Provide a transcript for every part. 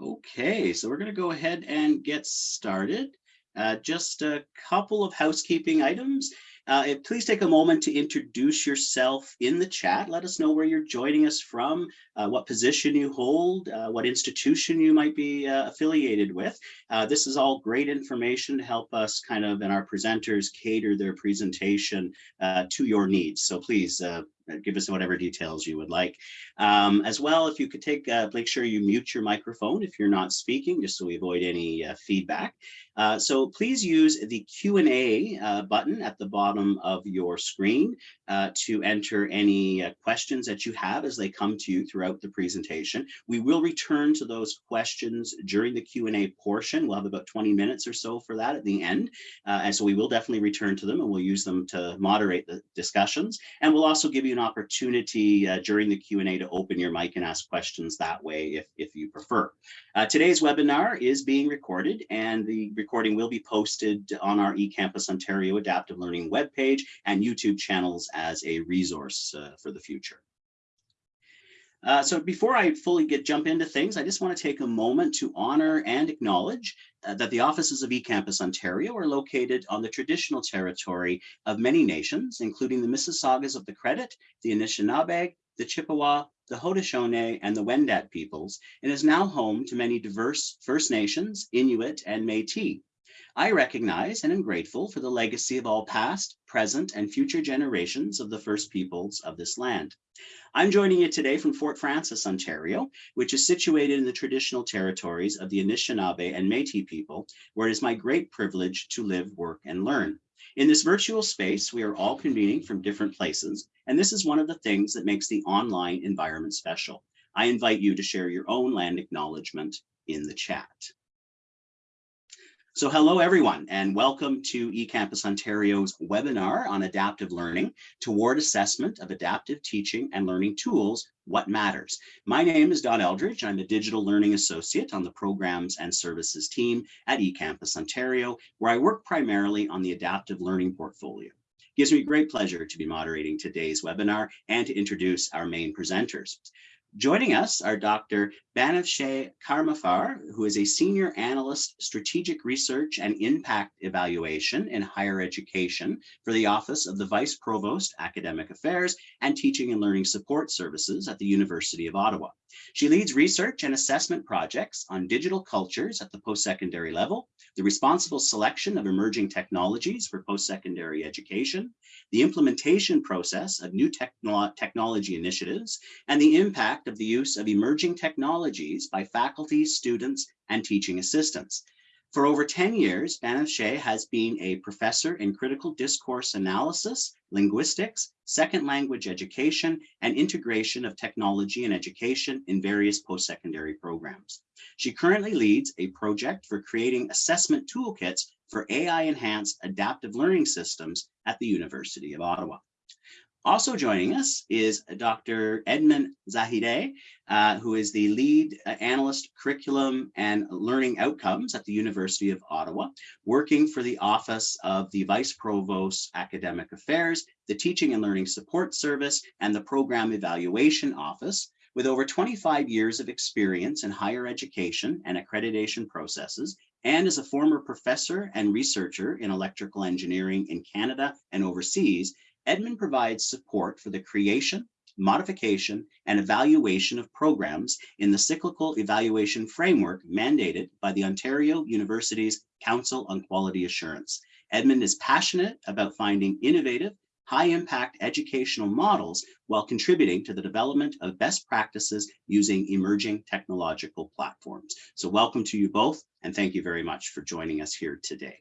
Okay, so we're going to go ahead and get started. Uh, just a couple of housekeeping items. Uh, please take a moment to introduce yourself in the chat. Let us know where you're joining us from, uh, what position you hold, uh, what institution you might be uh, affiliated with. Uh, this is all great information to help us kind of and our presenters cater their presentation to your needs. So please give us whatever details you would like. Um, as well, if you could take, uh, make sure you mute your microphone if you're not speaking, just so we avoid any uh, feedback. Uh, so please use the Q&A uh, button at the bottom of your screen uh, to enter any uh, questions that you have as they come to you throughout the presentation. We will return to those questions during the Q&A portion. We'll have about 20 minutes or so for that at the end. and so we will definitely return to them and we'll use them to moderate the discussions. And we'll also give you an opportunity during the Q&A to open your mic and ask questions that way if, if you prefer. today's webinar is being recorded and the recording will be posted on our eCampus Ontario Adaptive Learning webpage and YouTube channels as a resource uh, for the future. Uh, so before I fully get jump into things, I just want to take a moment to honor and acknowledge uh, that the offices of eCampus Ontario are located on the traditional territory of many nations, including the Mississaugas of the Credit, the Anishinaabe, the Chippewa, the Haudenosaunee, and the Wendat peoples, and is now home to many diverse First Nations, Inuit, and Métis. I recognize and am grateful for the legacy of all past, present, and future generations of the First Peoples of this land. I'm joining you today from Fort Frances, Ontario, which is situated in the traditional territories of the Anishinaabe and Métis people, where it is my great privilege to live, work, and learn. In this virtual space, we are all convening from different places, and this is one of the things that makes the online environment special. I invite you to share your own land acknowledgement in the chat. So hello everyone and welcome to eCampus Ontario's webinar on adaptive learning toward assessment of adaptive teaching and learning tools, what matters. My name is Don Eldridge. I'm a digital learning associate on the programs and services team at eCampus Ontario, where I work primarily on the adaptive learning portfolio. It gives me great pleasure to be moderating today's webinar and to introduce our main presenters. Joining us are Dr. Banafsheh Karamifar, who is a Senior Analyst Strategic Research and Impact Evaluation in Higher Education for the Office of the Vice Provost Academic Affairs and Teaching and Learning Support Services at the University of Ottawa. She leads research and assessment projects on digital cultures at the post-secondary level, the responsible selection of emerging technologies for post-secondary education, the implementation process of new techno technology initiatives, and the impact of the use of emerging technologies by faculty, students, and teaching assistants. For over 10 years, Banafsheh has been a professor in critical discourse analysis, linguistics, second language education, and integration of technology and education in various post-secondary programs. She currently leads a project for creating assessment toolkits for AI-enhanced adaptive learning systems at the University of Ottawa. Also joining us is Dr. Edmond Zahedi, uh, who is the lead uh, analyst curriculum and learning outcomes at the University of Ottawa, working for the Office of the Vice Provost Academic Affairs, the Teaching and Learning Support Service, and the Program Evaluation Office, with over 25 years of experience in higher education and accreditation processes, and as a former professor and researcher in electrical engineering in Canada and overseas, Edmond provides support for the creation, modification, and evaluation of programs in the cyclical evaluation framework mandated by the Ontario Universities Council on Quality Assurance. Edmond is passionate about finding innovative, high impact educational models while contributing to the development of best practices using emerging technological platforms. So welcome to you both, and thank you very much for joining us here today.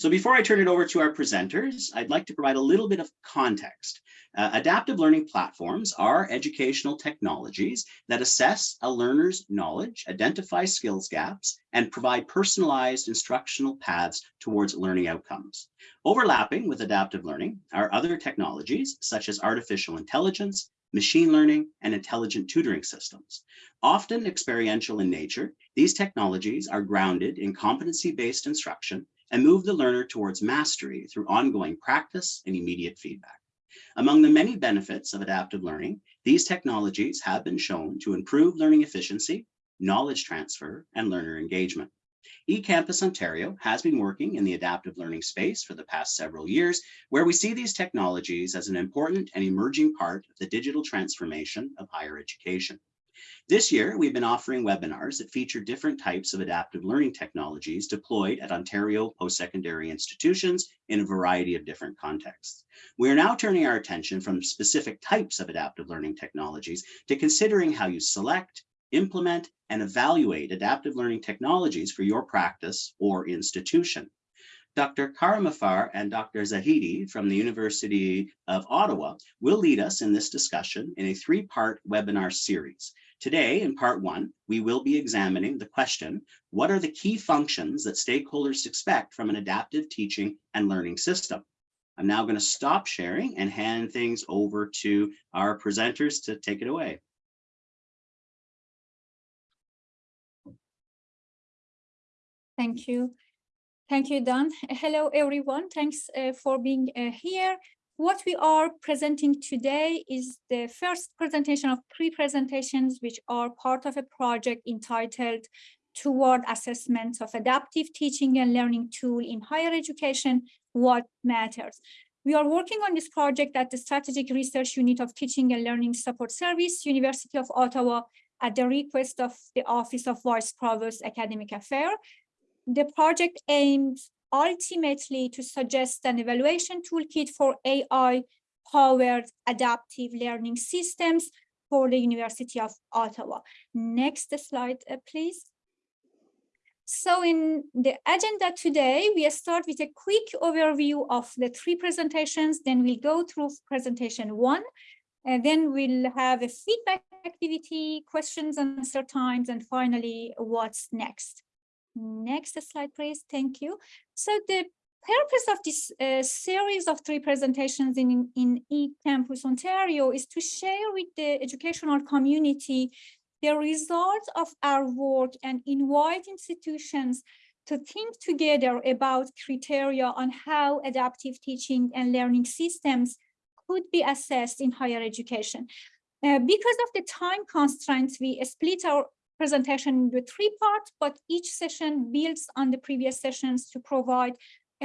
So before I turn it over to our presenters, I'd like to provide a little bit of context. Uh, adaptive learning platforms are educational technologies that assess a learner's knowledge, identify skills gaps, and provide personalized instructional paths towards learning outcomes. Overlapping with adaptive learning are other technologies such as artificial intelligence, machine learning, and intelligent tutoring systems. Often experiential in nature, these technologies are grounded in competency-based instruction and move the learner towards mastery through ongoing practice and immediate feedback. Among the many benefits of adaptive learning, These technologies have been shown to improve learning efficiency, knowledge transfer, and learner engagement. eCampus Ontario has been working in the adaptive learning space for the past several years, where we see these technologies as an important and emerging part of the digital transformation of higher education. This year, we've been offering webinars that feature different types of adaptive learning technologies deployed at Ontario post-secondary institutions in a variety of different contexts. We are now turning our attention from specific types of adaptive learning technologies to considering how you select, implement, and evaluate adaptive learning technologies for your practice or institution. Dr. Karamifar and Dr. Zahedi from the University of Ottawa will lead us in this discussion in a three-part webinar series. Today, in part one, we will be examining the question, what are the key functions that stakeholders expect from an adaptive teaching and learning system? I'm now going to stop sharing and hand things over to our presenters to take it away. Thank you. Thank you, Don. Hello, everyone. Thanks uh, for being uh, here. What we are presenting today is the first presentation of three presentations, which are part of a project entitled Toward Assessment of Adaptive Teaching and Learning Tool in Higher Education, What Matters. We are working on this project at the Strategic Research Unit of Teaching and Learning Support Service, University of Ottawa, at the request of the Office of Vice Provost Academic Affairs. The project aims ultimately to suggest an evaluation toolkit for AI-powered adaptive learning systems for the University of Ottawa. Next slide, uh, please. So in the agenda today, we start with a quick overview of the three presentations, then we'll go through presentation one, and then we'll have a feedback activity, questions and answer times, and finally, what's next. Next slide, please. Thank you. So the purpose of this uh, series of three presentations in, in eCampus Ontario is to share with the educational community the results of our work and invite institutions to think together about criteria on how adaptive teaching and learning systems could be assessed in higher education. Uh, because of the time constraints, we split our presentation into three parts, but each session builds on the previous sessions to provide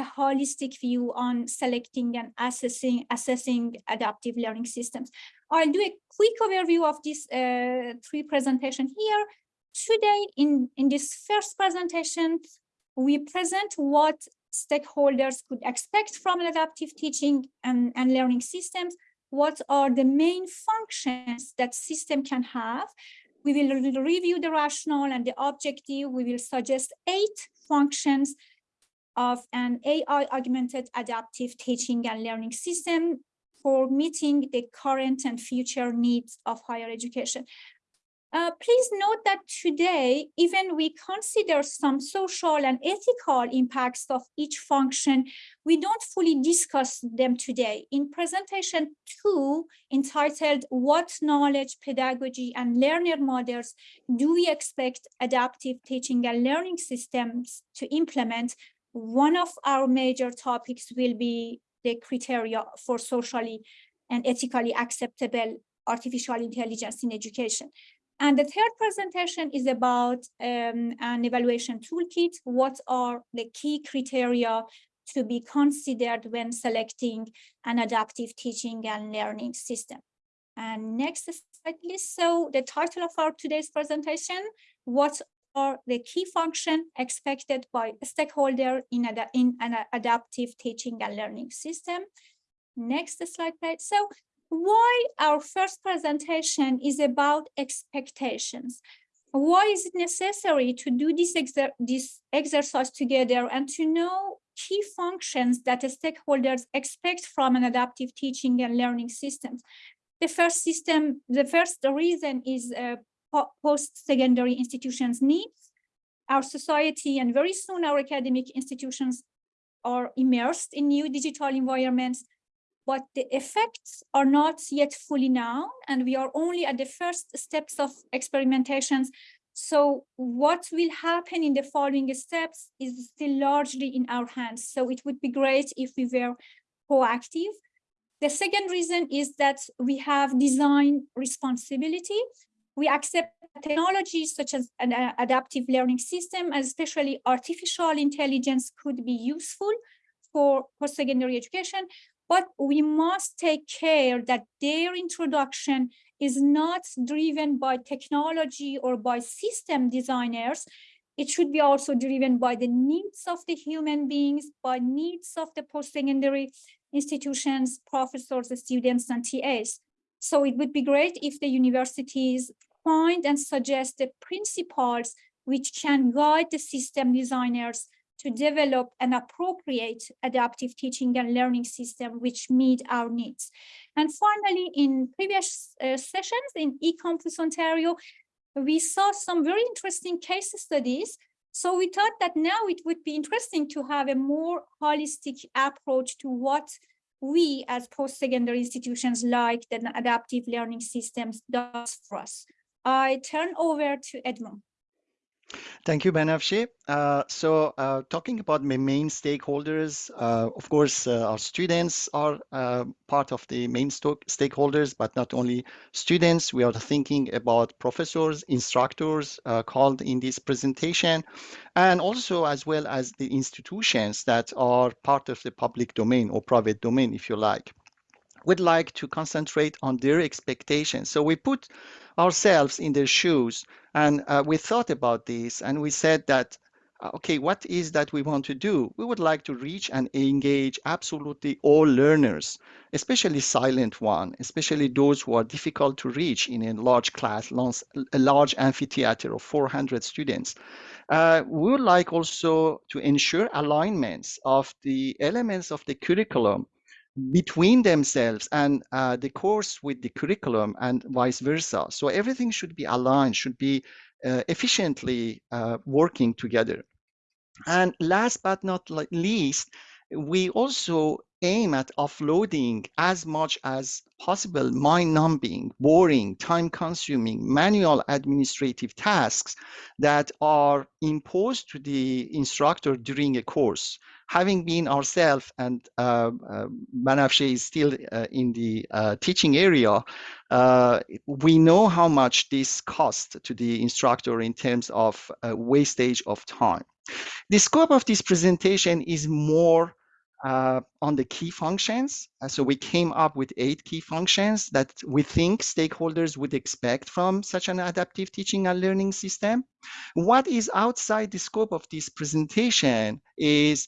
a holistic view on selecting and assessing, assessing adaptive learning systems. I'll do a quick overview of this uh, three presentation here. Today, in, in this first presentation, we present what stakeholders could expect from adaptive teaching and, and learning systems, what are the main functions that system can have, we will review the rationale and the objective. We will suggest eight functions of an AI augmented adaptive teaching and learning system for meeting the current and future needs of higher education. Uh, please note that today, even we consider some social and ethical impacts of each function, we don't fully discuss them today. In presentation two, entitled What Knowledge, Pedagogy, and Learner Models Do We Expect Adaptive Teaching and Learning Systems to Implement, one of our major topics will be the criteria for socially and ethically acceptable artificial intelligence in education. And the third presentation is about um, an evaluation toolkit. What are the key criteria to be considered when selecting an adaptive teaching and learning system? And next slide, please. So the title of our today's presentation, what are the key function expected by a stakeholder in, ad in an adaptive teaching and learning system? Next slide, please. So why our first presentation is about expectations. Why is it necessary to do this, exer this exercise together and to know key functions that stakeholders expect from an adaptive teaching and learning systems? The first system, the first reason is uh, post-secondary institutions needs. Our society and very soon our academic institutions are immersed in new digital environments but the effects are not yet fully known and we are only at the first steps of experimentations. So what will happen in the following steps is still largely in our hands. So it would be great if we were proactive. The second reason is that we have design responsibility. We accept technologies such as an uh, adaptive learning system, especially artificial intelligence could be useful for post-secondary education, but we must take care that their introduction is not driven by technology or by system designers. It should be also driven by the needs of the human beings, by needs of the post-secondary institutions, professors, students, and TAs. So it would be great if the universities find and suggest the principles which can guide the system designers to develop an appropriate adaptive teaching and learning system which meet our needs. And finally, in previous uh, sessions in eCampus Ontario, we saw some very interesting case studies. So we thought that now it would be interesting to have a more holistic approach to what we as post-secondary institutions like the adaptive learning systems does for us. I turn over to Edmond. Thank you, Banafsheh. Uh, so uh, talking about my main stakeholders, uh, of course, uh, our students are uh, part of the main stakeholders, but not only students, we are thinking about professors, instructors uh, called in this presentation, and also as well as the institutions that are part of the public domain or private domain, if you like would like to concentrate on their expectations. So we put ourselves in their shoes and uh, we thought about this and we said that, uh, okay, what is that we want to do? We would like to reach and engage absolutely all learners, especially silent one, especially those who are difficult to reach in a large class, a large amphitheater of 400 students. Uh, we would like also to ensure alignments of the elements of the curriculum between themselves and uh, the course with the curriculum and vice versa. So everything should be aligned, should be uh, efficiently uh, working together. And last but not least, we also aim at offloading as much as possible mind-numbing, boring, time-consuming, manual administrative tasks that are imposed to the instructor during a course. Having been ourselves, and uh, uh, is still uh, in the uh, teaching area, uh, we know how much this costs to the instructor in terms of uh, wastage of time. The scope of this presentation is more uh, on the key functions. Uh, so we came up with eight key functions that we think stakeholders would expect from such an adaptive teaching and learning system. What is outside the scope of this presentation is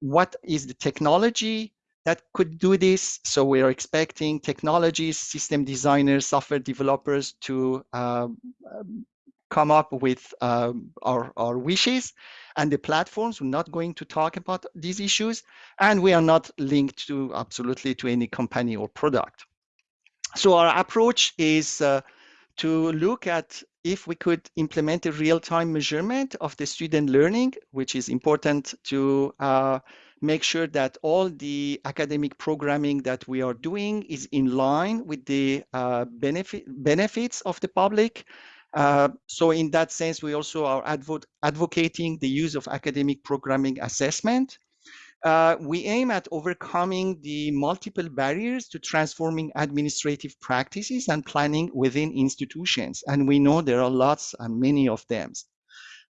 what is the technology that could do this. So we are expecting technologies, system designers, software developers to uh, come up with um, our, our wishes and the platforms. We're not going to talk about these issues, and we are not linked to absolutely to any company or product. So our approach is uh, to look at if we could implement a real-time measurement of the student learning, which is important to uh, make sure that all the academic programming that we are doing is in line with the uh, benefit, benefits of the public uh, so in that sense, we also are advo advocating the use of academic programming assessment. Uh, we aim at overcoming the multiple barriers to transforming administrative practices and planning within institutions. And we know there are lots and many of them.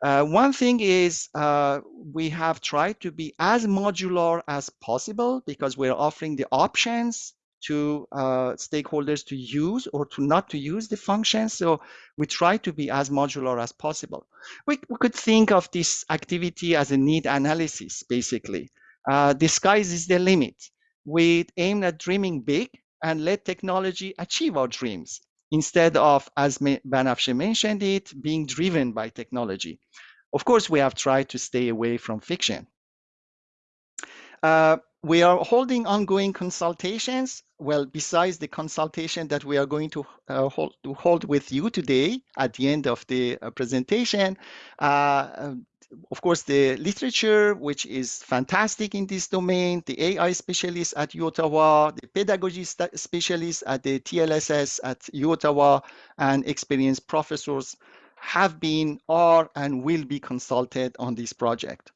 Uh, one thing is uh, we have tried to be as modular as possible because we're offering the options to uh, stakeholders to use or to not to use the function. So we try to be as modular as possible. We, we could think of this activity as a need analysis, basically. Uh, the sky is the limit. We aim at dreaming big and let technology achieve our dreams instead of, as Banafsheh mentioned it, being driven by technology. Of course, we have tried to stay away from fiction. Uh, we are holding ongoing consultations. Well, besides the consultation that we are going to, uh, hold, to hold with you today at the end of the uh, presentation, uh, of course, the literature, which is fantastic in this domain, the AI specialists at UOttawa, the pedagogy specialists at the TLSS at UOttawa, and experienced professors have been, are, and will be consulted on this project.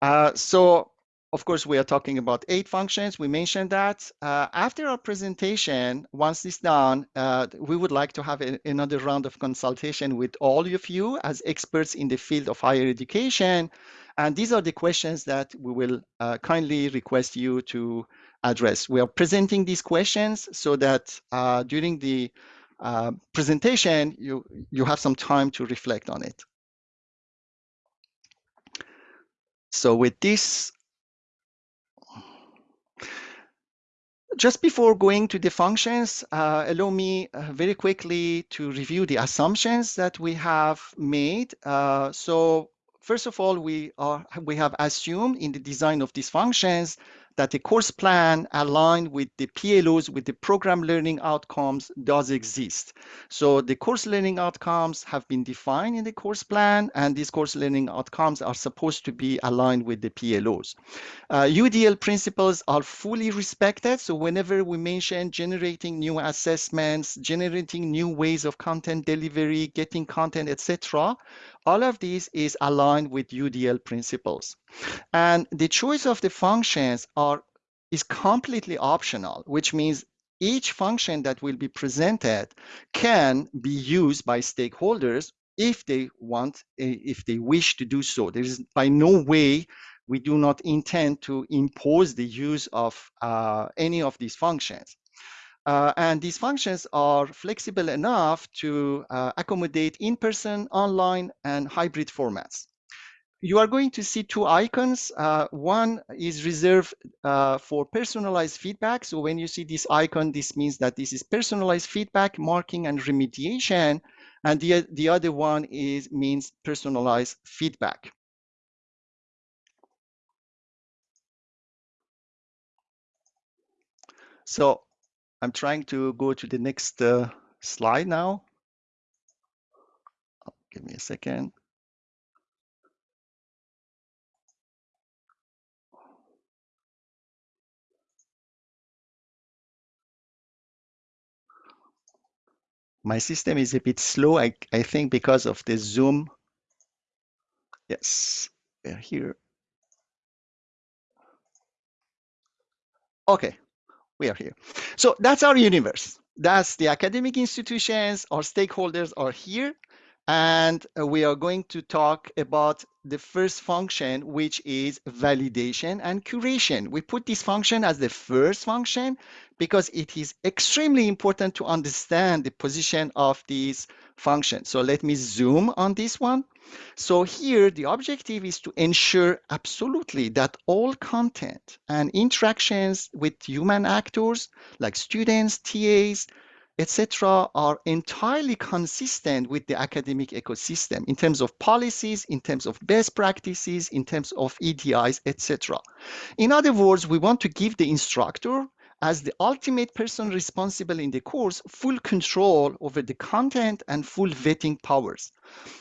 Uh, so of course, we are talking about eight functions. We mentioned that. Uh, after our presentation, once this done, uh, we would like to have a, another round of consultation with all of you as experts in the field of higher education. And these are the questions that we will uh, kindly request you to address. We are presenting these questions so that uh, during the uh, presentation, you, you have some time to reflect on it. So with this, just before going to the functions, uh, allow me uh, very quickly to review the assumptions that we have made. Uh, so first of all, we are we have assumed in the design of these functions that the course plan aligned with the PLOs, with the program learning outcomes does exist. So the course learning outcomes have been defined in the course plan, and these course learning outcomes are supposed to be aligned with the PLOs. Uh, UDL principles are fully respected. So whenever we mention generating new assessments, generating new ways of content delivery, getting content, etc., all of this is aligned with UDL principles. And the choice of the functions are is completely optional, which means each function that will be presented can be used by stakeholders if they want, if they wish to do so. There is by no way we do not intend to impose the use of uh, any of these functions. Uh, and these functions are flexible enough to uh, accommodate in-person, online, and hybrid formats. You are going to see two icons. Uh, one is reserved uh, for personalized feedback. So when you see this icon, this means that this is personalized feedback, marking, and remediation. And the, the other one is means personalized feedback. So I'm trying to go to the next uh, slide now. Give me a second. My system is a bit slow, I, I think because of the Zoom. Yes, we're here. Okay, we are here. So that's our universe. That's the academic institutions, our stakeholders are here. And uh, we are going to talk about the first function, which is validation and curation. We put this function as the first function because it is extremely important to understand the position of these functions. So let me zoom on this one. So here, the objective is to ensure absolutely that all content and interactions with human actors like students, TAs, etc., are entirely consistent with the academic ecosystem in terms of policies, in terms of best practices, in terms of EDIs, etc. In other words, we want to give the instructor as the ultimate person responsible in the course full control over the content and full vetting powers.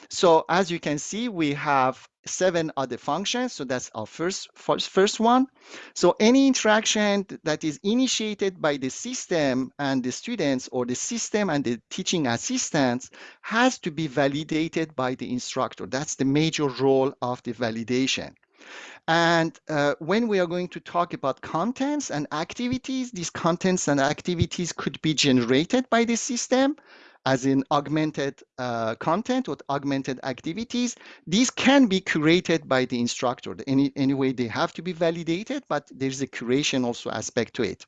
So as you can see, we have seven other functions. So that's our first, first, first one. So any interaction that is initiated by the system and the students or the system and the teaching assistants has to be validated by the instructor. That's the major role of the validation. And uh, when we are going to talk about contents and activities, these contents and activities could be generated by the system as in augmented uh, content or augmented activities. These can be curated by the instructor. Any, anyway, they have to be validated, but there's a curation also aspect to it.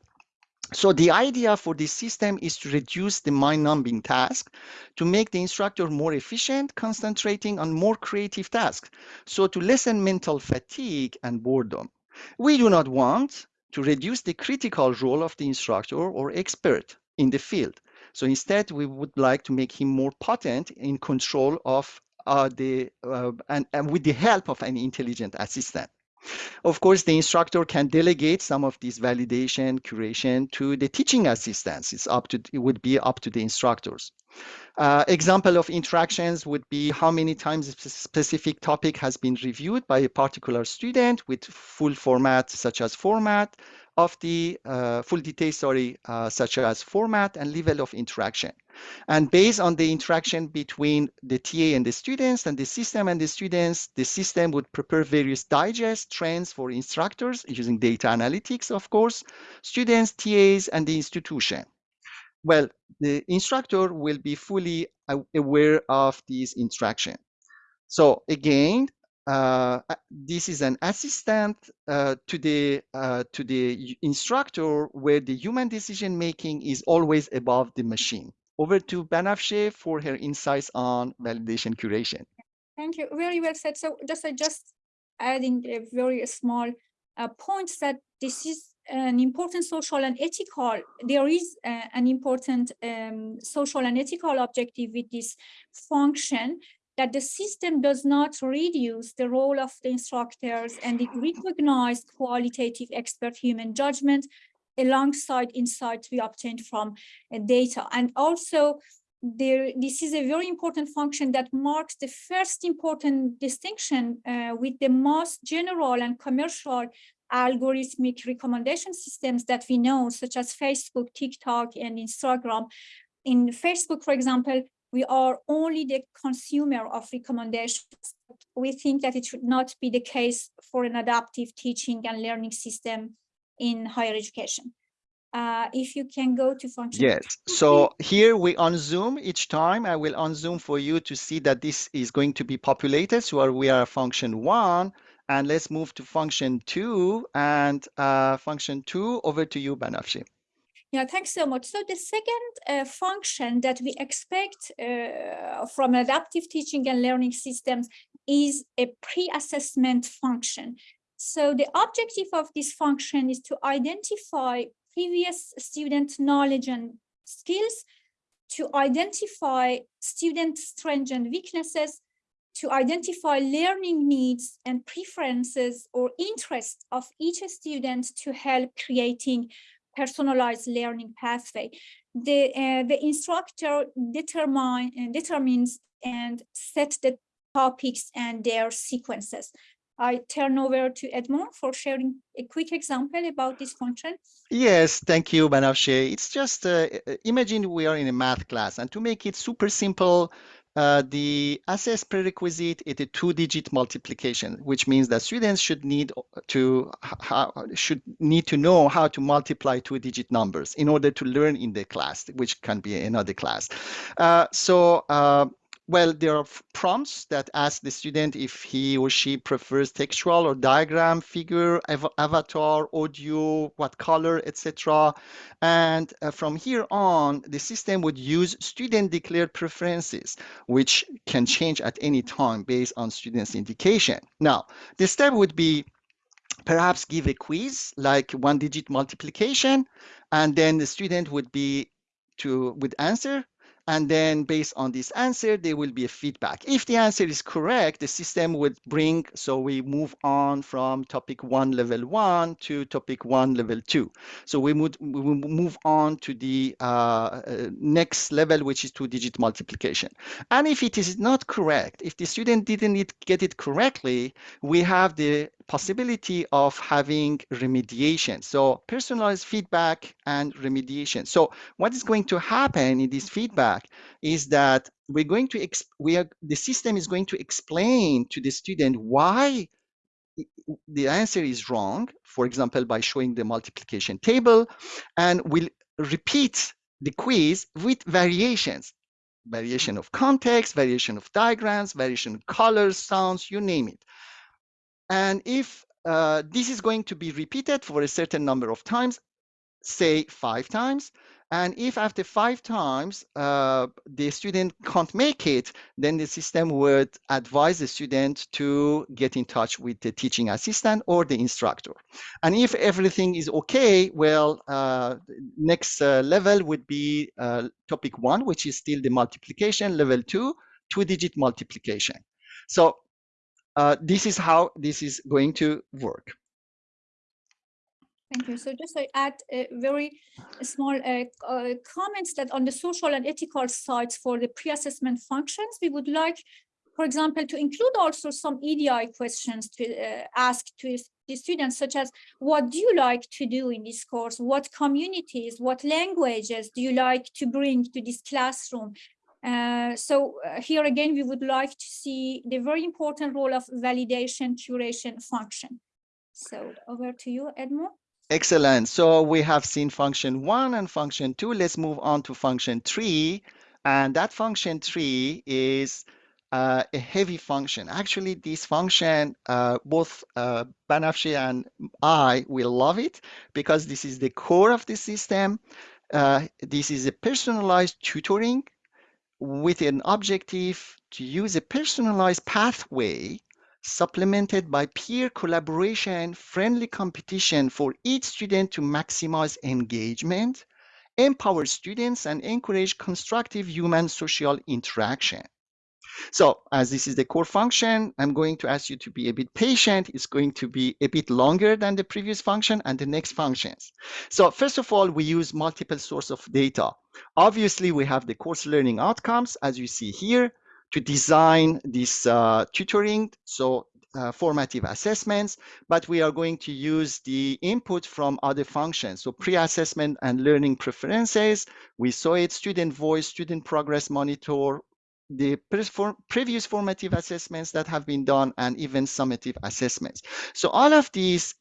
So the idea for this system is to reduce the mind-numbing task to make the instructor more efficient, concentrating on more creative tasks. So to lessen mental fatigue and boredom. We do not want to reduce the critical role of the instructor or expert in the field. So instead, we would like to make him more potent in control of uh, the uh, and, and with the help of an intelligent assistant. Of course, the instructor can delegate some of this validation, curation to the teaching assistants. It's up to, it would be up to the instructors. Uh, example of interactions would be how many times a specific topic has been reviewed by a particular student with full format such as format, of the uh, full details, sorry, uh, such as format and level of interaction. And based on the interaction between the TA and the students and the system and the students, the system would prepare various digest trends for instructors using data analytics, of course, students, TAs, and the institution. Well, the instructor will be fully aware of these interaction. So again, uh, this is an assistant uh, to the uh, to the instructor where the human decision making is always above the machine. Over to Banafsheh for her insights on validation curation. Thank you. Very well said. So just I just adding a very small uh, points that this is an important social and ethical, there is an important um, social and ethical objective with this function that the system does not reduce the role of the instructors and it recognized qualitative expert human judgment alongside insights we obtained from uh, data. And also, there, this is a very important function that marks the first important distinction uh, with the most general and commercial algorithmic recommendation systems that we know, such as Facebook, TikTok, and Instagram. In Facebook, for example, we are only the consumer of recommendations. We think that it should not be the case for an adaptive teaching and learning system in higher education. Uh, if you can go to function. Yes, so here we on Zoom each time, I will on Zoom for you to see that this is going to be populated. So we are function one, and let's move to function two, and uh, function two, over to you, Banafsheh. Yeah, thanks so much. So the second uh, function that we expect uh, from adaptive teaching and learning systems is a pre-assessment function. So the objective of this function is to identify previous student knowledge and skills, to identify student strengths and weaknesses, to identify learning needs and preferences or interests of each student to help creating personalized learning pathway. The, uh, the instructor determine, uh, determines and set the topics and their sequences. I turn over to Edmond for sharing a quick example about this function. Yes, thank you, Banafsheh. It's just, uh, imagine we are in a math class and to make it super simple, uh, the assess prerequisite is a two-digit multiplication, which means that students should need to how, should need to know how to multiply two-digit numbers in order to learn in the class, which can be another class. Uh, so uh, well, there are prompts that ask the student if he or she prefers textual or diagram, figure, av avatar, audio, what color, etc. And uh, from here on, the system would use student declared preferences, which can change at any time based on students' indication. Now, the step would be perhaps give a quiz like one digit multiplication, and then the student would be to would answer and then based on this answer, there will be a feedback. If the answer is correct, the system would bring, so we move on from topic one, level one to topic one, level two. So we would we will move on to the uh, uh, next level, which is two digit multiplication. And if it is not correct, if the student didn't get it correctly, we have the possibility of having remediation. So personalized feedback and remediation. So what is going to happen in this feedback is that we're going to, we are, the system is going to explain to the student why the answer is wrong, for example, by showing the multiplication table, and will repeat the quiz with variations variation of context, variation of diagrams, variation of colors, sounds, you name it. And if uh, this is going to be repeated for a certain number of times, say five times, and if after five times uh, the student can't make it, then the system would advise the student to get in touch with the teaching assistant or the instructor. And if everything is okay, well, uh, next uh, level would be uh, topic one, which is still the multiplication. Level two, two-digit multiplication. So uh, this is how this is going to work. Thank you. So just to add a very small uh, uh, comments that on the social and ethical sides for the pre-assessment functions, we would like for example, to include also some EDI questions to uh, ask to the students, such as what do you like to do in this course? What communities, what languages do you like to bring to this classroom? Uh, so uh, here again, we would like to see the very important role of validation curation function. So over to you, Edmond. Excellent. So we have seen function one and function two. Let's move on to function three. And that function three is uh, a heavy function. Actually, this function, uh, both uh, Banafsheh and I will love it because this is the core of the system. Uh, this is a personalized tutoring with an objective to use a personalized pathway supplemented by peer collaboration, friendly competition for each student to maximize engagement, empower students, and encourage constructive human social interaction. So as this is the core function, I'm going to ask you to be a bit patient. It's going to be a bit longer than the previous function and the next functions. So first of all, we use multiple source of data. Obviously, we have the course learning outcomes, as you see here, to design this uh, tutoring. So uh, formative assessments, but we are going to use the input from other functions. So pre-assessment and learning preferences, we saw it, student voice, student progress monitor, the previous formative assessments that have been done and even summative assessments. So all of these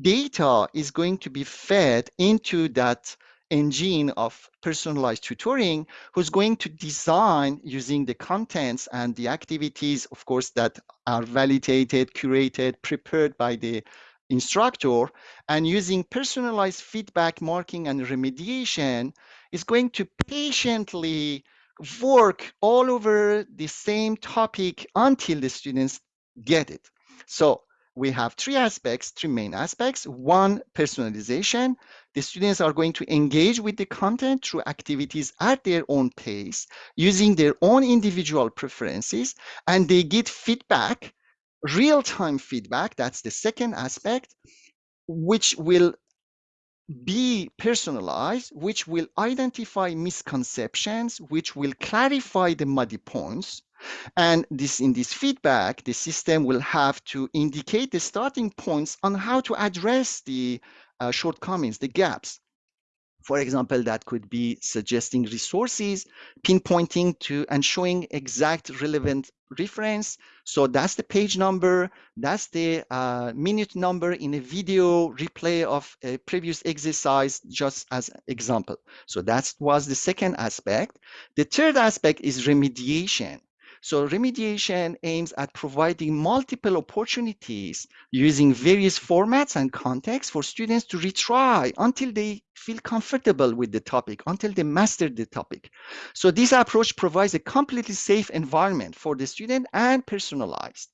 data is going to be fed into that engine of personalized tutoring who's going to design using the contents and the activities, of course, that are validated, curated, prepared by the instructor and using personalized feedback marking and remediation is going to patiently work all over the same topic until the students get it. So we have three aspects, three main aspects. One, personalization. The students are going to engage with the content through activities at their own pace, using their own individual preferences, and they get feedback, real-time feedback. That's the second aspect, which will be personalized, which will identify misconceptions, which will clarify the muddy points. And this in this feedback, the system will have to indicate the starting points on how to address the uh, shortcomings, the gaps. For example, that could be suggesting resources, pinpointing to and showing exact relevant reference. So that's the page number, that's the uh, minute number in a video replay of a previous exercise, just as example. So that was the second aspect. The third aspect is remediation. So remediation aims at providing multiple opportunities using various formats and contexts for students to retry until they feel comfortable with the topic, until they master the topic. So this approach provides a completely safe environment for the student and personalized.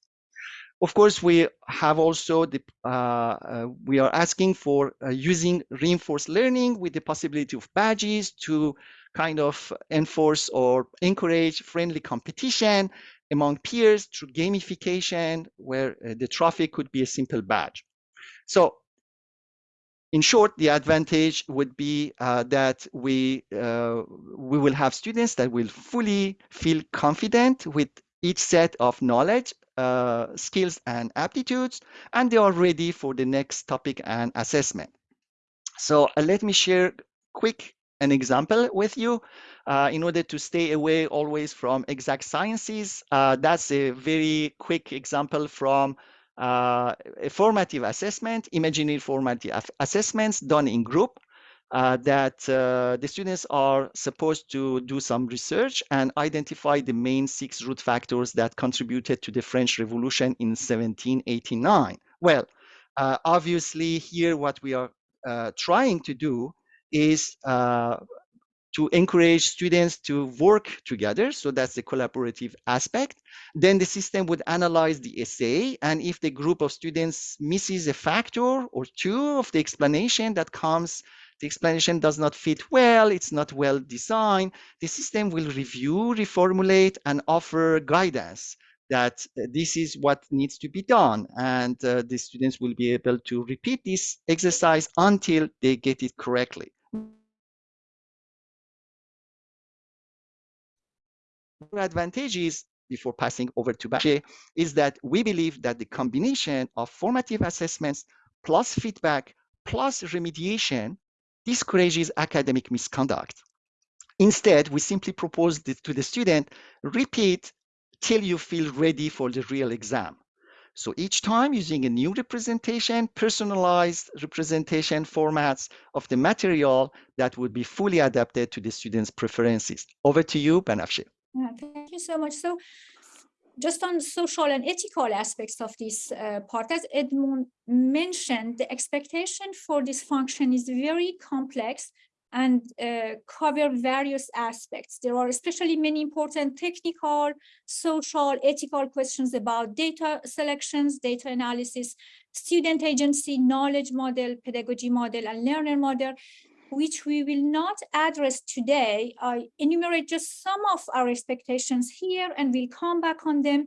Of course, we have also the uh, uh, we are asking for uh, using reinforced learning with the possibility of badges to kind of enforce or encourage friendly competition among peers through gamification, where uh, the trophy could be a simple badge. So in short, the advantage would be uh, that we uh, we will have students that will fully feel confident with each set of knowledge, uh, skills, and aptitudes, and they are ready for the next topic and assessment. So uh, let me share quick an example with you uh, in order to stay away always from exact sciences. Uh, that's a very quick example from uh, a formative assessment, imaginary formative assessments done in group uh, that uh, the students are supposed to do some research and identify the main six root factors that contributed to the French Revolution in 1789. Well, uh, obviously here what we are trying to do is uh, to encourage students to work together. So that's the collaborative aspect. Then the system would analyze the essay. And if the group of students misses a factor or two of the explanation that comes, the explanation does not fit well, it's not well designed, the system will review, reformulate, and offer guidance that uh, this is what needs to be done. And uh, the students will be able to repeat this exercise until they get it correctly. Advantages before passing over to Bache, is that we believe that the combination of formative assessments plus feedback plus remediation discourages academic misconduct. Instead, we simply propose to the student, repeat till you feel ready for the real exam. So each time using a new representation, personalized representation formats of the material that would be fully adapted to the student's preferences. Over to you, Banafsheh. Thank you so much. So just on social and ethical aspects of this uh, part, as Edmond mentioned, the expectation for this function is very complex and uh, cover various aspects. There are especially many important technical, social, ethical questions about data selections, data analysis, student agency, knowledge model, pedagogy model, and learner model, which we will not address today. I enumerate just some of our expectations here, and we'll come back on them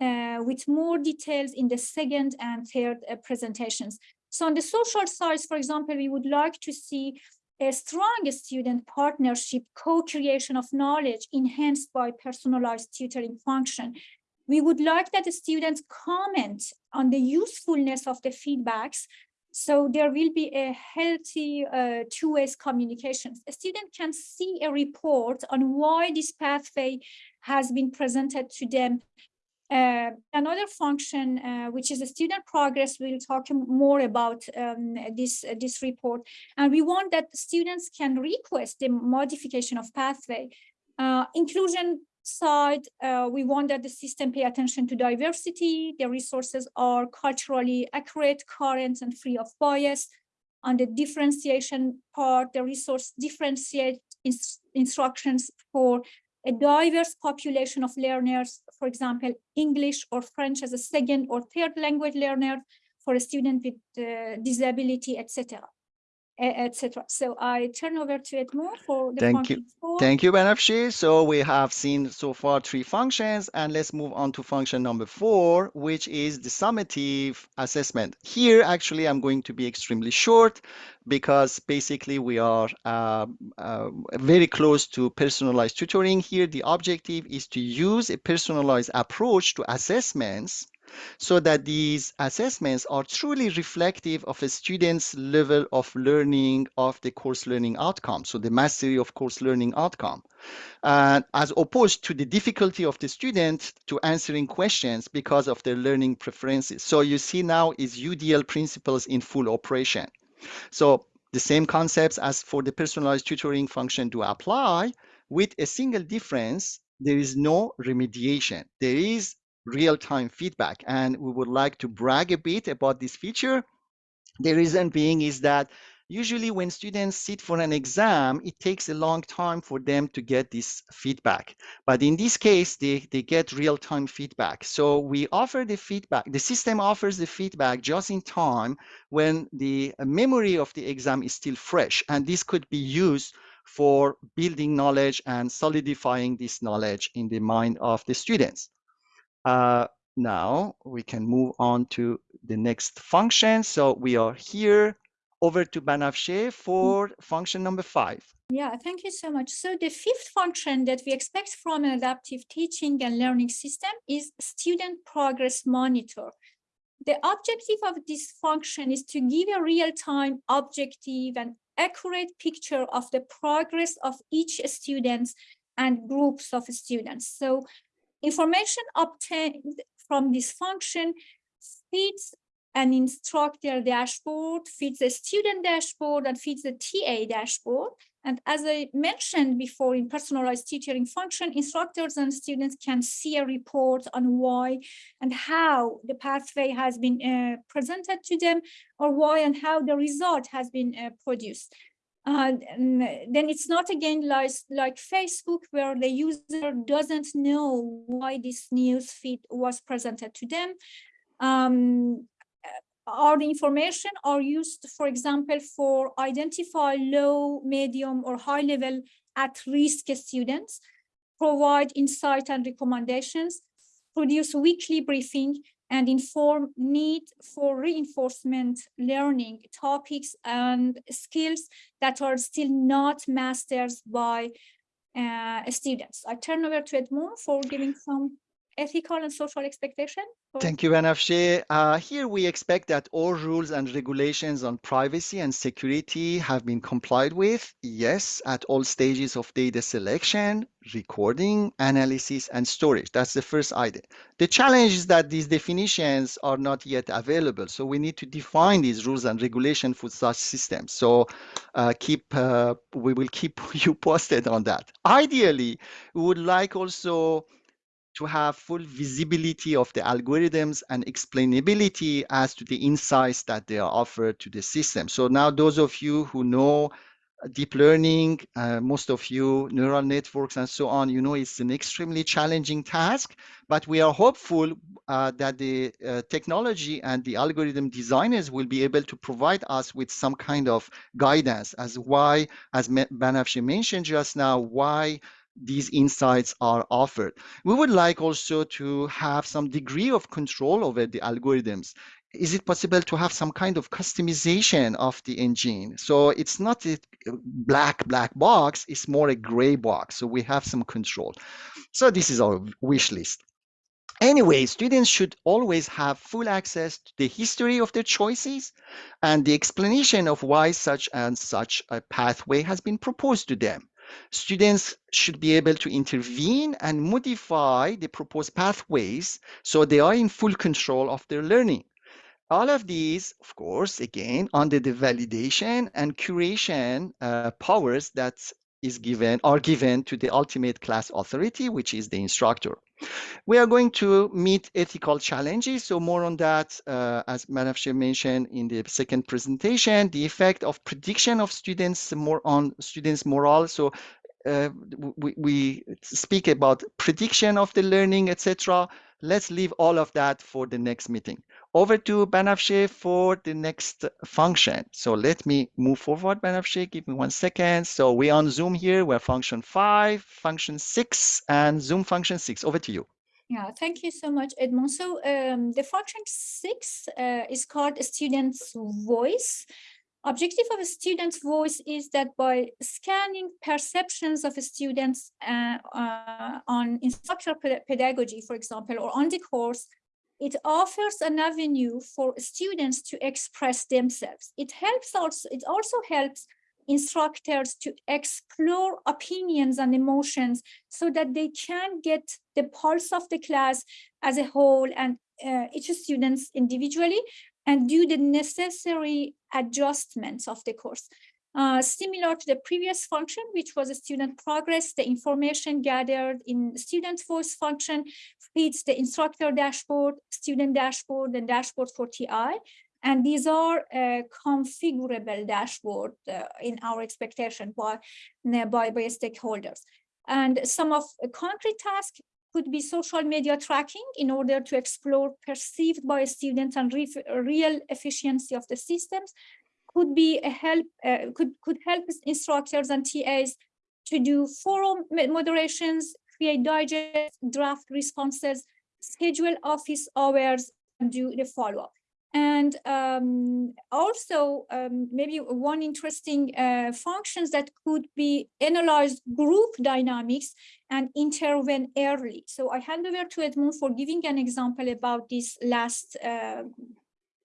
uh, with more details in the second and third uh, presentations. So on the social side, for example, we would like to see a strong student partnership, co-creation of knowledge enhanced by personalized tutoring function. We would like that the students comment on the usefulness of the feedbacks so there will be a healthy uh, two-way communication. A student can see a report on why this pathway has been presented to them. Uh, another function, uh, which is a student progress, we'll talk more about um, this, this report. And we want that students can request the modification of pathway. Uh, inclusion side, uh, we want that the system pay attention to diversity, the resources are culturally accurate, current, and free of bias. On the differentiation part, the resource differentiate ins instructions for a diverse population of learners, for example, English or French as a second or third language learner for a student with uh, disability, etc etc. So I turn over to Edmond for the Thank you. Four. Thank you, Banafsheh. So we have seen so far three functions, and let's move on to function number four, which is the summative assessment. Here, actually, I'm going to be extremely short because basically we are uh, uh, very close to personalized tutoring here. The objective is to use a personalized approach to assessments so that these assessments are truly reflective of a student's level of learning of the course learning outcome, so the mastery of course learning outcome, uh, as opposed to the difficulty of the student to answering questions because of their learning preferences. So you see now is UDL principles in full operation. So the same concepts as for the personalized tutoring function do apply with a single difference there is no remediation. There is real-time feedback. And we would like to brag a bit about this feature. The reason being is that usually when students sit for an exam, it takes a long time for them to get this feedback. But in this case, they, they get real-time feedback. So we offer the feedback, the system offers the feedback just in time when the memory of the exam is still fresh. And this could be used for building knowledge and solidifying this knowledge in the mind of the students. Uh, now we can move on to the next function. So we are here over to Banafsheh for function number five. Yeah, thank you so much. So the fifth function that we expect from an adaptive teaching and learning system is student progress monitor. The objective of this function is to give a real-time, objective, and accurate picture of the progress of each student and groups of students. So Information obtained from this function feeds an instructor dashboard, feeds a student dashboard, and feeds the TA dashboard. And as I mentioned before in personalized tutoring function, instructors and students can see a report on why and how the pathway has been uh, presented to them or why and how the result has been uh, produced. Uh, then it's not again like, like Facebook where the user doesn't know why this news feed was presented to them. Um, all the information are used, for example, for identify low, medium, or high level at-risk students, provide insight and recommendations, produce weekly briefing, and inform need for reinforcement learning topics and skills that are still not mastered by uh, students. I turn over to Edmond for giving some ethical and social expectation? for- Thank you, Banafsheh. Uh, here we expect that all rules and regulations on privacy and security have been complied with. Yes, at all stages of data selection, recording, analysis, and storage. That's the first idea. The challenge is that these definitions are not yet available. So we need to define these rules and regulation for such systems. So uh, keep uh, we will keep you posted on that. Ideally, we would like also to have full visibility of the algorithms and explainability as to the insights that they are offered to the system. So now those of you who know deep learning, uh, most of you neural networks and so on, you know it's an extremely challenging task, but we are hopeful uh, that the uh, technology and the algorithm designers will be able to provide us with some kind of guidance as why, as Banafsheh mentioned just now, why these insights are offered. We would like also to have some degree of control over the algorithms. Is it possible to have some kind of customization of the engine? So it's not a black, black box, it's more a gray box. So we have some control. So this is our wish list. Anyway, students should always have full access to the history of their choices and the explanation of why such and such a pathway has been proposed to them. Students should be able to intervene and modify the proposed pathways so they are in full control of their learning. All of these, of course, again, under the validation and curation uh, powers that is given are given to the ultimate class authority, which is the instructor. We are going to meet ethical challenges. So more on that, uh, as Banafsheh mentioned in the second presentation, the effect of prediction of students more on students' morale. So uh, we, we speak about prediction of the learning, etc. Let's leave all of that for the next meeting. Over to Banafsheh for the next function. So let me move forward, Banafsheh. Give me one second. So we're on Zoom here. We're function five, function six, and Zoom function six. Over to you. Yeah, thank you so much, Edmond. So um, the function six uh, is called a student's voice. Objective of a student's voice is that by scanning perceptions of students uh, uh, on instructional pedagogy, for example, or on the course, it offers an avenue for students to express themselves. It helps also, it also helps instructors to explore opinions and emotions so that they can get the pulse of the class as a whole and uh, each students individually and do the necessary adjustments of the course. Uh, similar to the previous function, which was a student progress, the information gathered in student voice function feeds the instructor dashboard, student dashboard, and dashboard for TI. And these are a configurable dashboard uh, in our expectation by, by, by stakeholders. And some of concrete tasks could be social media tracking in order to explore perceived by students and real efficiency of the systems could be a help uh, could could help instructors and TAs to do forum moderations, create digest, draft responses, schedule office hours, and do the follow-up. And um, also um, maybe one interesting uh, functions that could be analyze group dynamics and intervene early. So I hand over to Edmond for giving an example about this last uh,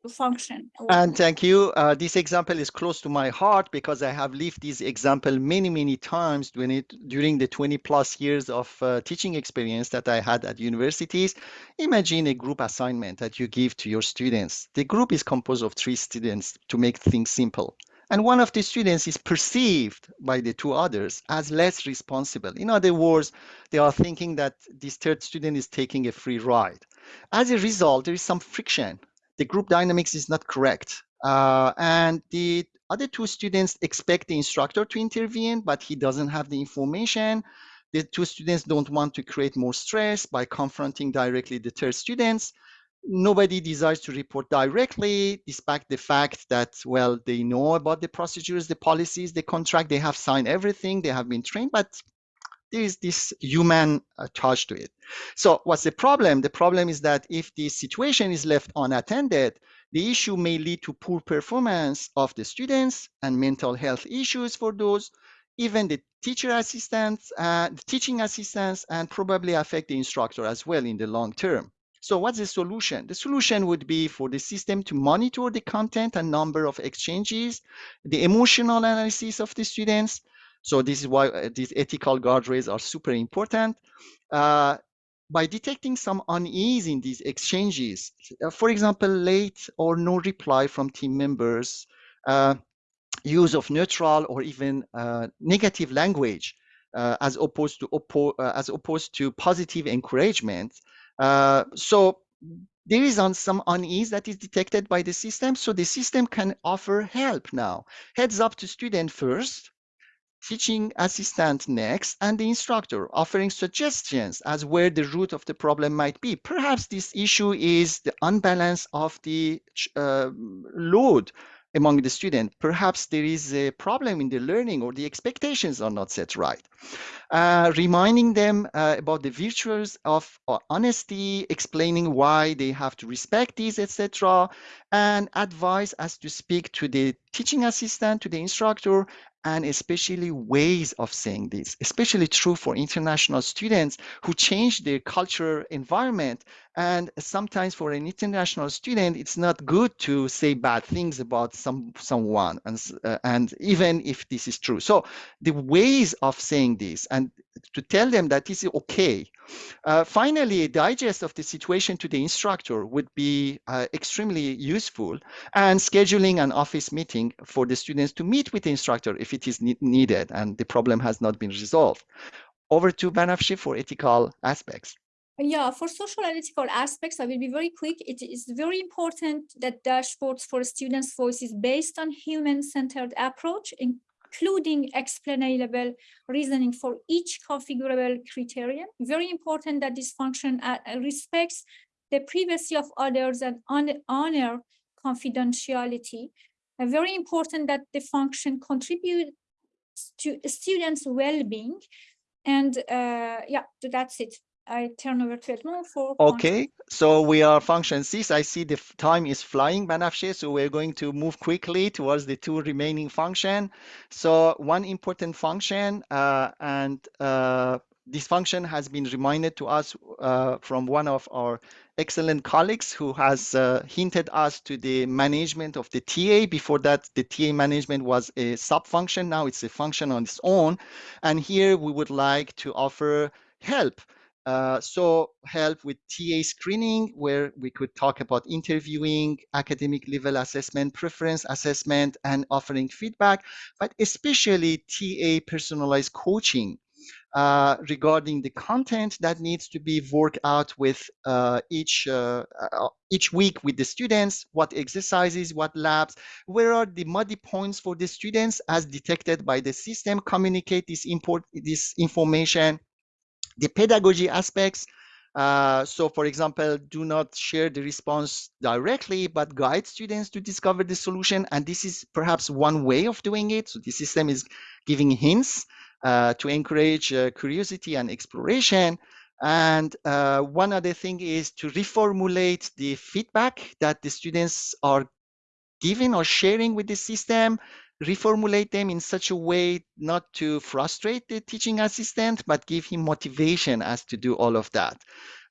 function. And thank you. Uh, this example is close to my heart because I have lived this example many, many times during, it, during the 20 plus years of uh, teaching experience that I had at universities. Imagine a group assignment that you give to your students. The group is composed of three students to make things simple. And one of the students is perceived by the two others as less responsible. In other words, they are thinking that this third student is taking a free ride. As a result, there is some friction the group dynamics is not correct. Uh, and the other two students expect the instructor to intervene, but he doesn't have the information. The two students don't want to create more stress by confronting directly the third students. Nobody desires to report directly, despite the fact that, well, they know about the procedures, the policies, the contract, they have signed everything, they have been trained, but there is this human uh, touch to it. So what's the problem? The problem is that if the situation is left unattended, the issue may lead to poor performance of the students and mental health issues for those. Even the teacher assistants, uh, teaching assistants, and probably affect the instructor as well in the long term. So what's the solution? The solution would be for the system to monitor the content and number of exchanges, the emotional analysis of the students. So this is why uh, these ethical guardrails are super important. Uh, by detecting some unease in these exchanges, uh, for example, late or no reply from team members, uh, use of neutral or even uh, negative language, uh, as opposed to oppo as opposed to positive encouragement. So there is on some unease that is detected by the system. So the system can offer help now. Heads up to student first, teaching assistant next, and the instructor offering suggestions as where the root of the problem might be. Perhaps this issue is the unbalance of the uh, load among the student. Perhaps there is a problem in the learning or the expectations are not set right. Uh, reminding them uh, about the virtues of uh, honesty, explaining why they have to respect these, etc., and advice as to speak to the teaching assistant, to the instructor, and especially ways of saying this, especially true for international students who change their cultural environment. And sometimes for an international student, it's not good to say bad things about some someone, and, uh, and even if this is true. So the ways of saying this and to tell them that this is okay. Uh, finally, a digest of the situation to the instructor would be uh, extremely useful and scheduling an office meeting for the students to meet with the instructor if it is ne needed and the problem has not been resolved. Over to Banafsheh for ethical aspects. Yeah, for social and ethical aspects, I will be very quick. It is very important that dashboards for students' voice is based on human-centered approach, including explainable reasoning for each configurable criterion. Very important that this function uh, respects the privacy of others and honor confidentiality. Uh, very important that the function contributes to students' well-being. And uh, yeah, that's it. I turn over to Edmond for. Okay, so we are function six. I see the time is flying, Banafsheh, so we're going to move quickly towards the two remaining function. So one important function, uh, and uh, this function has been reminded to us uh, from one of our excellent colleagues who has uh, hinted us to the management of the TA. Before that, the TA management was a sub-function. Now it's a function on its own. And here we would like to offer help uh, so help with TA screening, where we could talk about interviewing, academic level assessment, preference assessment, and offering feedback, but especially TA personalized coaching uh, regarding the content that needs to be worked out with uh, each uh, uh, each week with the students, what exercises, what labs, where are the muddy points for the students as detected by the system, communicate this import this information the pedagogy aspects, uh, so for example, do not share the response directly, but guide students to discover the solution. And this is perhaps one way of doing it. So the system is giving hints uh, to encourage uh, curiosity and exploration. And uh, one other thing is to reformulate the feedback that the students are giving or sharing with the system reformulate them in such a way not to frustrate the teaching assistant, but give him motivation as to do all of that.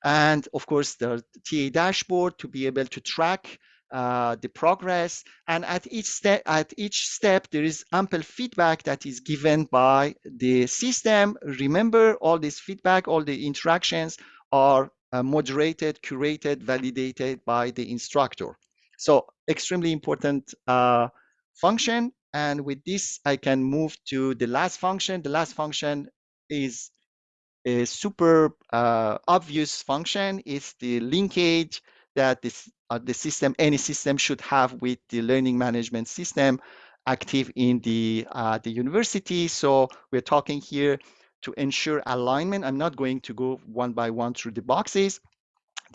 And of course, the TA dashboard to be able to track uh, the progress. And at each step, at each step, there is ample feedback that is given by the system. Remember, all this feedback, all the interactions are uh, moderated, curated, validated by the instructor. So extremely important uh, function. And with this, I can move to the last function. The last function is a super uh, obvious function. It's the linkage that this, uh, the system, any system should have with the learning management system active in the, uh, the university. So we're talking here to ensure alignment. I'm not going to go one by one through the boxes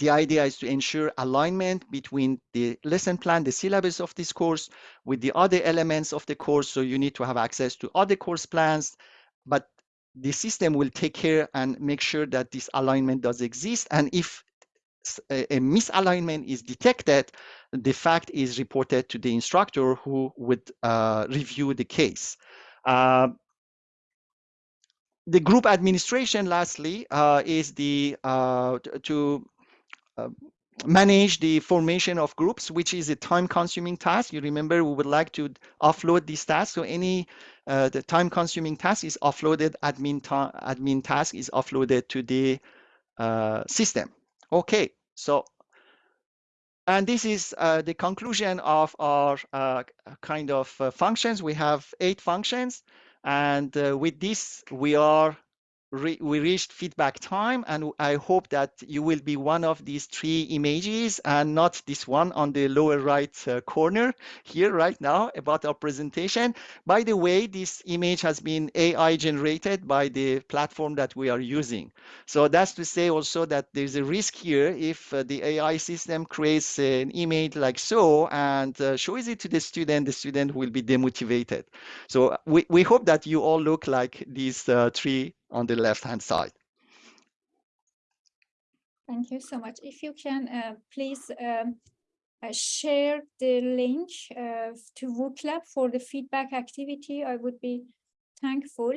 the idea is to ensure alignment between the lesson plan, the syllabus of this course with the other elements of the course. So you need to have access to other course plans, but the system will take care and make sure that this alignment does exist. And if a, misalignment is detected, the fact is reported to the instructor who would uh, review the case. Uh, the group administration, lastly, uh, is the uh, to manage the formation of groups, which is a time-consuming task. You remember we would like to offload these tasks. So any uh, the time-consuming task is offloaded. Admin admin task is offloaded to the uh, system. Okay, so and this is uh, the conclusion of our uh, kind of uh, functions. We have eight functions, and uh, with this we are re we reached feedback time and I hope that you will be one of these three images and not this one on the lower right uh, corner here right now about our presentation. By the way, this image has been AI generated by the platform that we are using. So that's to say also that there's a risk here if uh, the AI system creates an image like so and uh, shows it to the student, the student will be demotivated. So we, we hope that you all look like these uh, three on the left-hand side. Thank you so much. If you can, uh, please um, uh, share the link uh, to WooClap for the feedback activity, I would be thankful.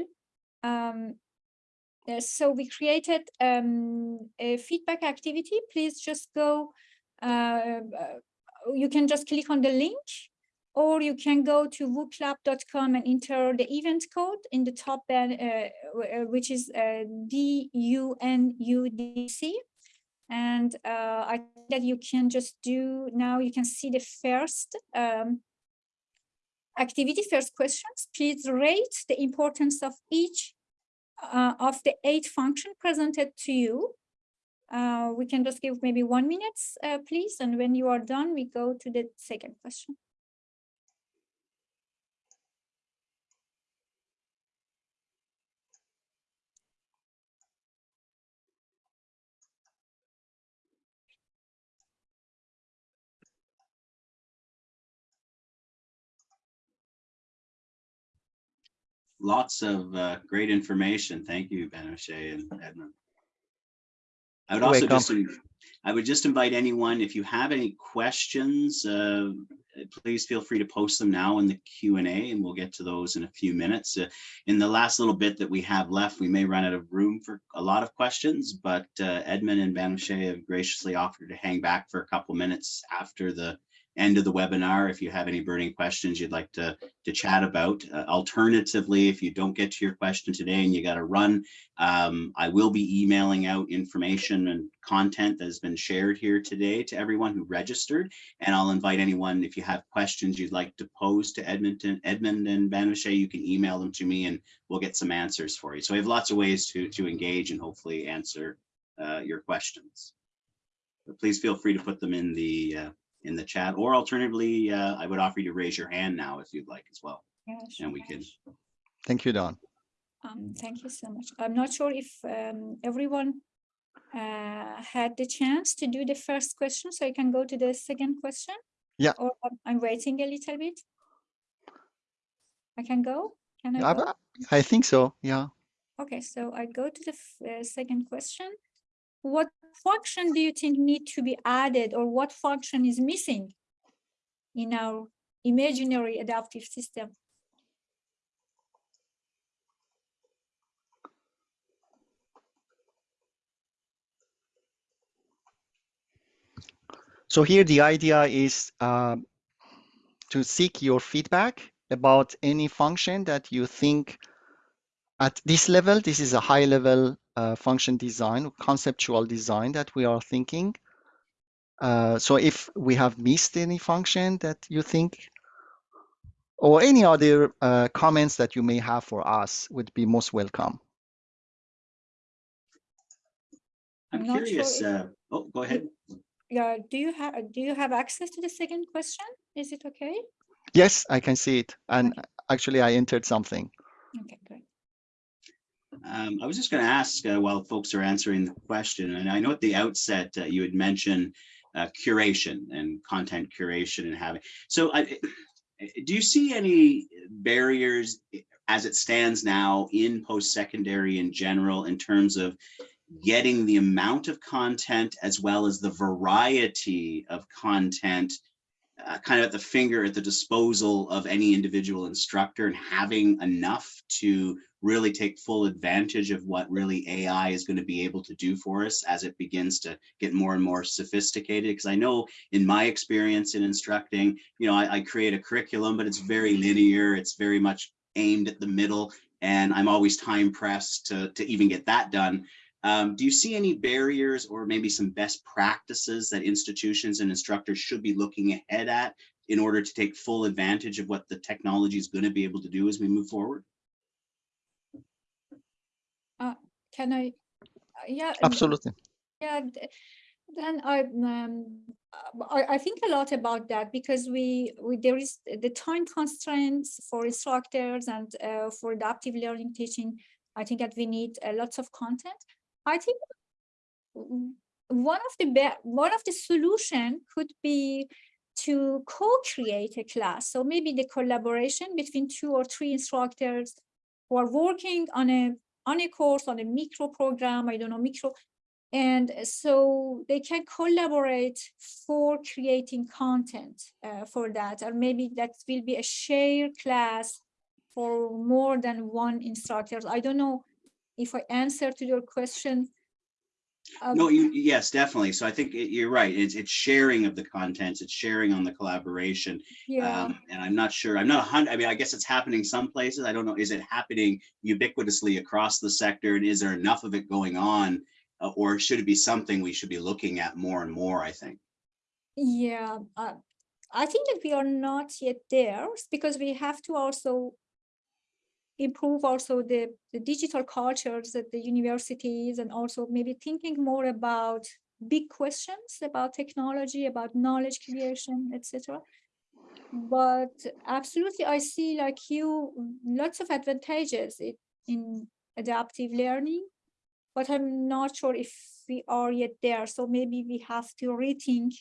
Um, uh, so we created um, a feedback activity. Please just go, uh, uh, you can just click on the link or you can go to wooclap.com and enter the event code in the top band, uh, uh, which is uh, D-U-N-U-D-C. And uh, I think that you can just do, now you can see the first um, activity, first questions. Please rate the importance of each uh, of the eight function presented to you. Uh, we can just give maybe one minute, uh, please. And when you are done, we go to the second question. Lots of uh, great information. Thank you, Banochet and Edmond. I would also welcome. just, I would just invite anyone, if you have any questions, uh, please feel free to post them now in the Q and A and we'll get to those in a few minutes. Uh, In the last little bit that we have left, we may run out of room for a lot of questions, but uh, Edmond and Banochet have graciously offered to hang back for a couple minutes after the end of the webinar if you have any burning questions you'd like to to chat about. Uh, alternatively, if you don't get to your question today and you got to run, um, I will be emailing out information and content that has been shared here today to everyone who registered. And I'll invite anyone, if you have questions you'd like to pose to Edmonton, Edmond and Banochet, you can email them to me and we'll get some answers for you. So we have lots of ways to, to engage and hopefully answer uh, your questions. But please feel free to put them in the uh, in the chat or alternatively, uh, I would offer you to raise your hand now if you'd like as well. Yeah, sure. And we can Thank you, Don. Um, thank you so much. I'm not sure if um, everyone uh, had the chance to do the first question, so I can go to the second question. Yeah. Or I'm- I'm waiting a little bit. I can go? Can I I, go? I think so. Yeah. Okay, so I go to the uh, second question. What function do you think need to be added or what function is missing in our imaginary adaptive system? So here the idea is um, to seek your feedback about any function that you think at this level, this is a high level uh, function design, conceptual design that we are thinking. Uh, so if we have missed any function that you think, or any other uh, comments that you may have for us would be most welcome. I'm I'm not sure curious. if- Uh, oh, go ahead. Yeah, do you have, do you have access to the second question? Is it okay? Yes, I can see it. And actually I entered something. Okay, great. Um, I was just going to ask uh, while folks are answering the question, and I know at the outset uh, you had mentioned uh, curation and content curation and having. So, I, do you see any barriers as it stands now in post-secondary in general in terms of getting the amount of content as well as the variety of content uh, kind of at the finger at the disposal of any individual instructor and having enough to really take full advantage of what really AI is going to be able to do for us as it begins to get more and more sophisticated. Because I know in my experience in instructing, you know, I, I create a curriculum, but it's very linear. It's very much aimed at the middle and I'm always time pressed to, to even get that done. Um, do you see any barriers or maybe some best practices that institutions and instructors should be looking ahead at in order to take full advantage of what the technology is going to be able to do as we move forward? Uh, can I? Uh, yeah. Absolutely. Yeah. Then I, um, I, I think a lot about that because we, we there is the time constraints for instructors and uh, for adaptive learning teaching. I think that we need uh, lots of content. I think one of the one of the solution could be to co-create a class. So maybe the collaboration between two or three instructors who are working on a on a course on a micro program. I don't know micro, and so they can collaborate for creating content uh, for that, or maybe that will be a shared class for more than one instructor. I don't know if I answer to your question. Um, no, you, yes, definitely. So I think you're right. It's it's sharing of the contents. It's sharing on the collaboration. Yeah. Um, and I'm not sure. I'm not a hundred. I mean, I guess it's happening some places. I don't know. Is it happening ubiquitously across the sector? And is there enough of it going on, uh, or should it be something we should be looking at more and more? I think. Yeah, uh, I think that we are not yet there because we have to also improve also the, the digital cultures at the universities and also maybe thinking more about big questions about technology, about knowledge creation, etc. But absolutely, I see like you lots of advantages in adaptive learning, but I'm not sure if we are yet there. So maybe we have to rethink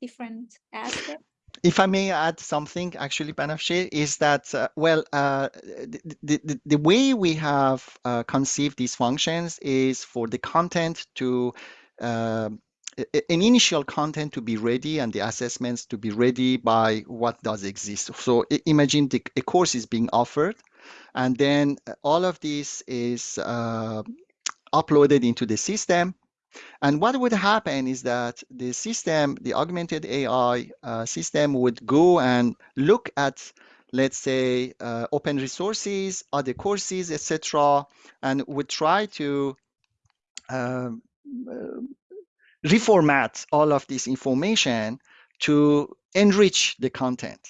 different aspects if I may add something, actually, Banafsheh, is that, uh, well, uh, the, the, the, way we have uh, conceived these functions is for the content to, um, an initial content to be ready and the assessments to be ready by what does exist. So imagine the, a course is being offered, and then all of this is uh, uploaded into the system and what would happen is that the system, the augmented AI uh, system would go and look at, let's say, uh, open resources, other courses, etc., and would try to um, uh, reformat all of this information to enrich the content.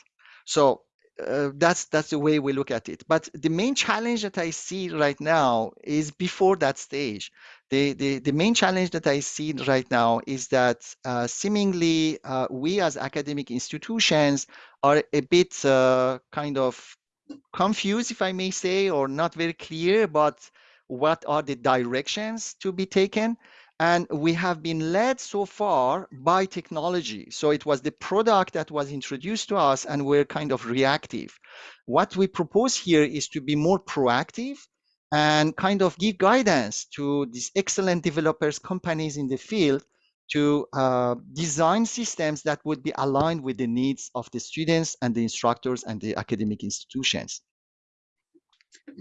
So uh, that's that's the way we look at it. But the main challenge that I see right now is before that stage. The, the, the main challenge that I see right now is that uh, seemingly uh, we as academic institutions are a bit uh, kind of confused, if I may say, or not very clear about what are the directions to be taken and we have been led so far by technology. So it was the product that was introduced to us and we're kind of reactive. What we propose here is to be more proactive and kind of give guidance to these excellent developers, companies in the field to uh, design systems that would be aligned with the needs of the students and the instructors and the academic institutions.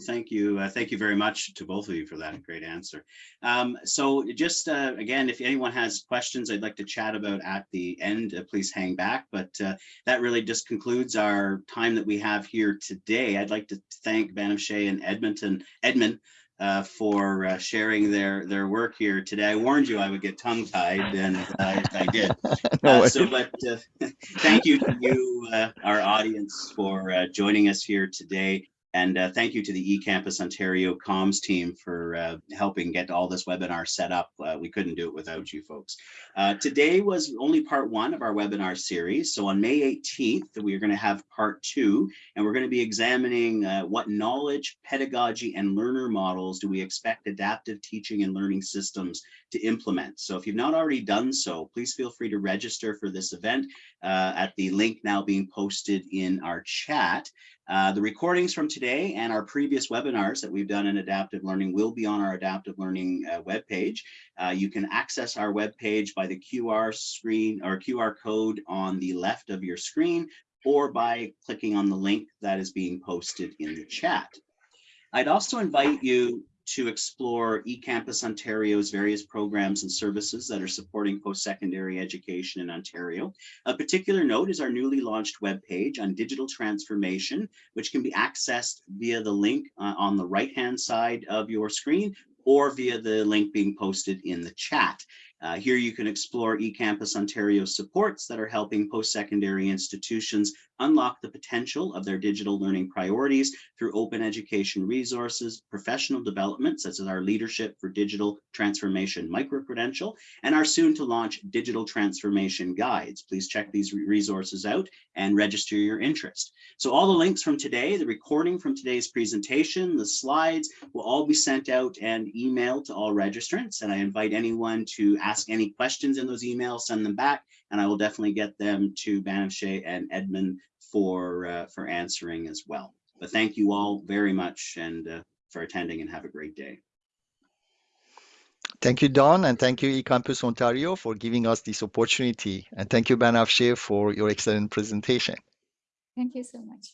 Thank you. Uh, thank you very much to both of you for that great answer. Um, so just uh, again, if anyone has questions I'd like to chat about at the end, uh, please hang back. But uh, that really just concludes our time that we have here today. I'd like to thank Banafsheh and Edmonton, Edmond uh, for uh, sharing their their work here today. I warned you I would get tongue tied, and uh, I did. no so, but thank you to you, our audience, for joining us here today. And uh, thank you to the eCampus Ontario comms team for uh, helping get all this webinar set up. Uh, we couldn't do it without you folks. Uh, today was only part one of our webinar series. So on May 18th, we're going to have part two, and we're going to be examining uh, what knowledge, pedagogy, and learner models do we expect adaptive teaching and learning systems to implement. So if you've not already done so, please feel free to register for this event uh, at the link now being posted in our chat. Uh, the recordings from today and our previous webinars that we've done in adaptive learning will be on our adaptive learning uh, webpage. Uh, you can access our webpage by the QR screen or QR code on the left of your screen or by clicking on the link that is being posted in the chat. I'd also invite you to explore eCampus Ontario's various programs and services that are supporting post-secondary education in Ontario. A particular note is our newly launched webpage on digital transformation, which can be accessed via the link uh, on the right-hand side of your screen or via the link being posted in the chat. Uh, here you can explore eCampus Ontario supports that are helping post-secondary institutions unlock the potential of their digital learning priorities through open education resources, professional development, such as our Leadership for Digital Transformation micro-credential, and our soon to launch digital transformation guides. Please check these resources out and register your interest. So all the links from today, the recording from today's presentation, the slides will all be sent out and emailed to all registrants. And I invite anyone to ask any questions in those emails, send them back, and I will definitely get them to Banafsheh and Edmond for, uh, for answering as well. But thank you all very much and uh, for attending and have a great day. Thank you, Don, and thank you, eCampus Ontario, for giving us this opportunity. And thank you, Banafsheh, for your excellent presentation. Thank you so much.